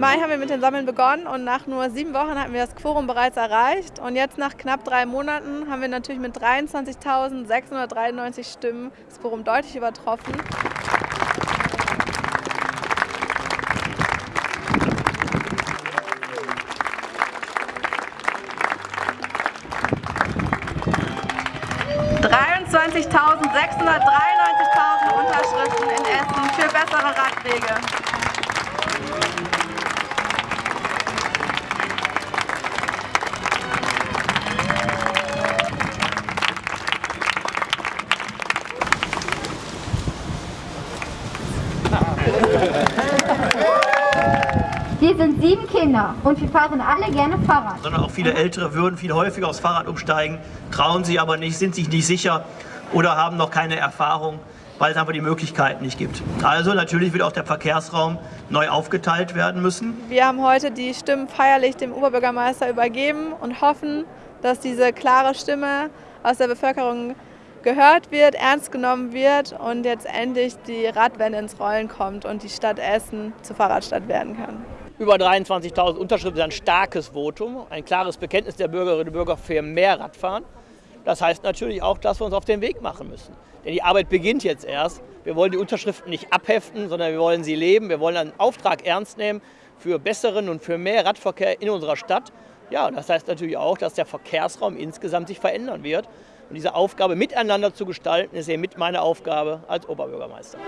Mai haben wir mit den Sammeln begonnen und nach nur sieben Wochen hatten wir das Quorum bereits erreicht. Und jetzt nach knapp drei Monaten haben wir natürlich mit 23.693 Stimmen das Quorum deutlich übertroffen. Unterschriften in Essen für bessere Radwege. Sind sieben Kinder und wir fahren alle gerne Fahrrad. Sondern auch viele Ältere würden viel häufiger aufs Fahrrad umsteigen, trauen sie aber nicht, sind sich nicht sicher oder haben noch keine Erfahrung, weil es einfach die Möglichkeiten nicht gibt. Also natürlich wird auch der Verkehrsraum neu aufgeteilt werden müssen. Wir haben heute die Stimmen feierlich dem Oberbürgermeister übergeben und hoffen, dass diese klare Stimme aus der Bevölkerung gehört wird, ernst genommen wird und jetzt endlich die Radwende ins Rollen kommt und die Stadt Essen zur Fahrradstadt werden kann. Über 23.000 Unterschriften ist ein starkes Votum, ein klares Bekenntnis der Bürgerinnen und Bürger für mehr Radfahren. Das heißt natürlich auch, dass wir uns auf den Weg machen müssen. Denn die Arbeit beginnt jetzt erst. Wir wollen die Unterschriften nicht abheften, sondern wir wollen sie leben. Wir wollen einen Auftrag ernst nehmen für besseren und für mehr Radverkehr in unserer Stadt. Ja, das heißt natürlich auch, dass der Verkehrsraum insgesamt sich verändern wird. Und diese Aufgabe miteinander zu gestalten, ist eben mit meine Aufgabe als Oberbürgermeister.